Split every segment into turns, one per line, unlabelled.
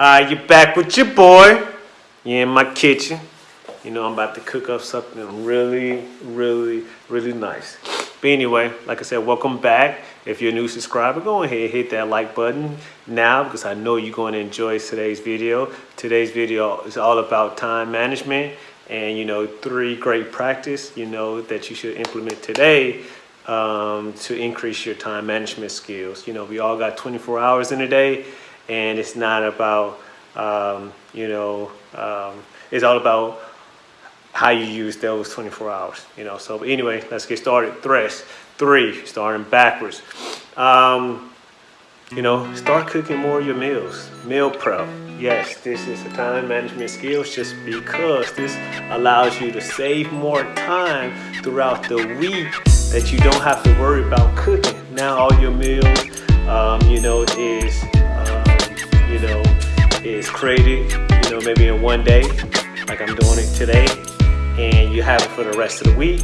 Alright, you're back with your boy. You're in my kitchen. You know, I'm about to cook up something really, really, really nice. But anyway, like I said, welcome back. If you're a new subscriber, go ahead and hit that like button now because I know you're going to enjoy today's video. Today's video is all about time management and, you know, three great practice, you know, that you should implement today um, to increase your time management skills. You know, we all got 24 hours in a day and it's not about um, you know um, it's all about how you use those 24 hours you know so anyway let's get started. Tres three starting backwards. Um, you know start cooking more of your meals. Meal prep yes this is a time management skills just because this allows you to save more time throughout the week that you don't have to worry about cooking. Now all your meals um, you know is you know, is created, you know, maybe in one day, have it for the rest of the week.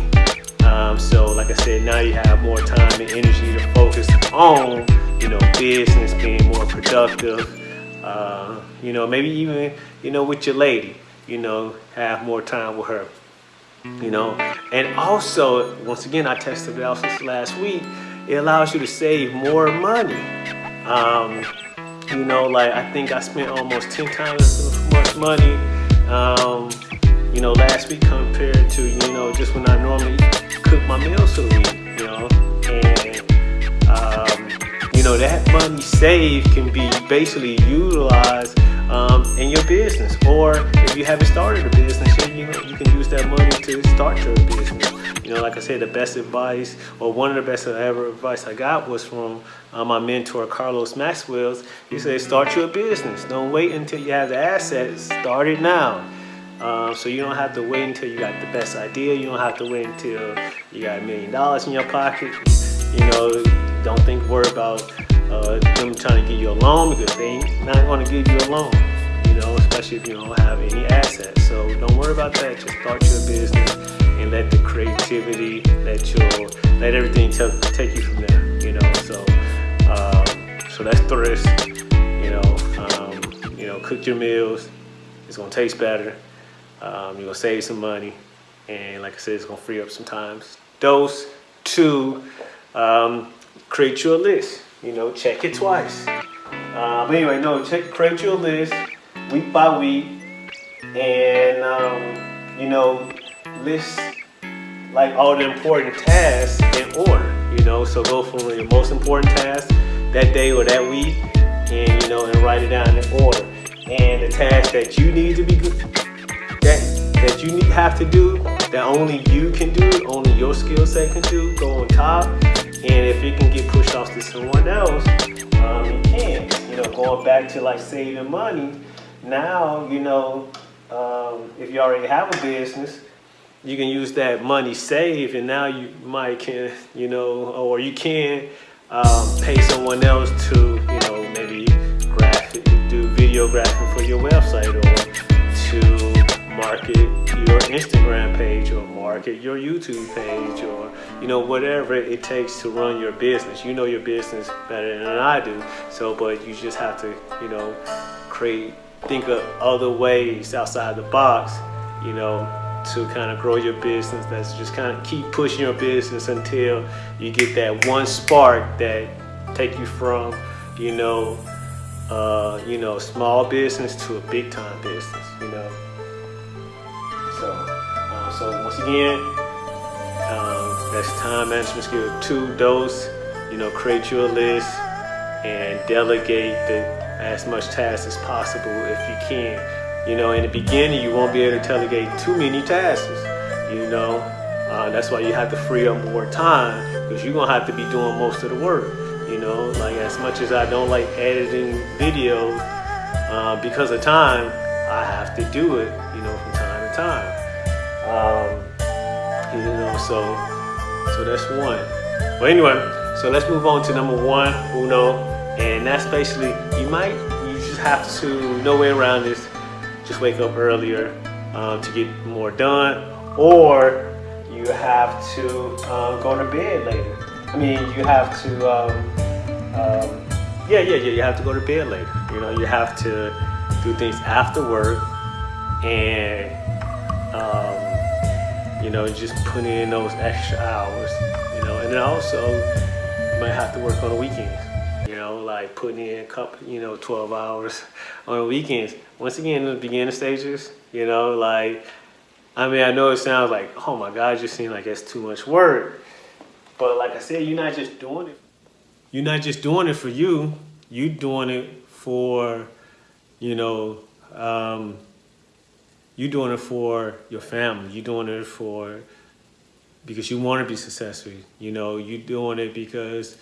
Um, so like I said, now you have more time and energy to focus on, you know, business, being more productive, uh, you know, maybe even, you know, with your lady, you know, have more time with her, you know. And also, once again, I tested it out since last week, it allows you to save more money. Um, you know, like I think I spent almost 10 times as much money, um, you know, last week compared to, you know, just when I normally cook my meals for the week, you know. And, um, you know, that money saved can be basically utilized um, in your business. Or if you haven't started a business you, you can use that money to start your business. You know, like I said, the best advice, or one of the best ever advice I got was from uh, my mentor, Carlos Maxwell's. He said, start your business. Don't wait until you have the assets. Start it now. Um, so you don't have to wait until you got the best idea. You don't have to wait until you got a million dollars in your pocket. You know, don't think, worry about uh, them trying to give you a loan because they ain't not going to give you a loan. You know, especially if you don't have any assets. So don't worry about that. Just start your business and let the creativity, let your, let everything take you from there, you know. So, um, so that's thrift, you know. Um, you know, cook your meals. It's gonna taste better. Um, you're gonna save some money, and like I said, it's gonna free up some time. Dos two, um, create your list. You know, check it twice. Uh, but anyway, no, check, create your list week by week, and um, you know, list like all the important tasks in order, you know. So go from your most important task that day or that week, and you know, and write it down in order. And the task that you need to be good, that that you have to do, that only you can do, only your skill set can do, go on top. And if it can get pushed off to someone else, um, you can. You know, going back to like saving money. Now, you know, um, if you already have a business, you can use that money saved and now you might can, you know, or you can um, pay someone else to, you know, maybe graphic, do videography for your website or market your Instagram page or market your YouTube page or, you know, whatever it takes to run your business. You know your business better than I do. So, but you just have to, you know, create, think of other ways outside the box, you know, to kind of grow your business that's just kind of keep pushing your business until you get that one spark that take you from you know uh, you know small business to a big time business you know so once again um, that's time management skill two dos you know create your list and delegate the, as much tasks as possible if you can you know, in the beginning, you won't be able to delegate too many tasks. You know, uh, that's why you have to free up more time because you're gonna have to be doing most of the work. You know, like as much as I don't like editing videos uh, because of time, I have to do it. You know, from time to time. Um, you know, so so that's one. But anyway, so let's move on to number one, uno, and that's basically you might you just have to no way around this just wake up earlier um, to get more done, or you have to um, go to bed later. I mean, you have to, um, um, yeah, yeah, yeah, you have to go to bed later. You know, you have to do things after work and, um, you know, just putting in those extra hours, you know, and then also you might have to work on the weekends. You know, like putting in a couple, you know, 12 hours on the weekends. Once again, in the beginning stages, you know, like, I mean, I know it sounds like, oh my God, just seems like it's too much work. But like I said, you're not just doing it. You're not just doing it for you. You're doing it for, you know, um, you're doing it for your family. You're doing it for because you want to be successful. You know, you're doing it because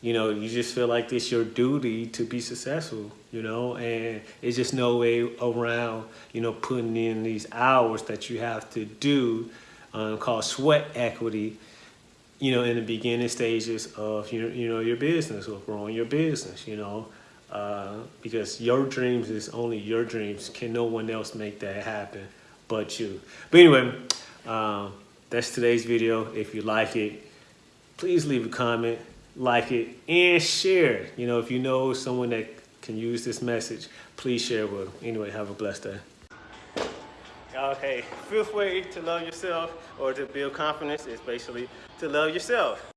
you know you just feel like it's your duty to be successful. You know, and it's just no way around. You know, putting in these hours that you have to do, um, called sweat equity. You know, in the beginning stages of your, you know, your business or growing your business. You know, uh, because your dreams is only your dreams. Can no one else make that happen but you? But anyway, um, that's today's video. If you like it, please leave a comment, like it, and share. You know, if you know someone that can use this message, please share with them. Anyway, have a blessed day. Okay, fifth way to love yourself or to build confidence is basically to love yourself.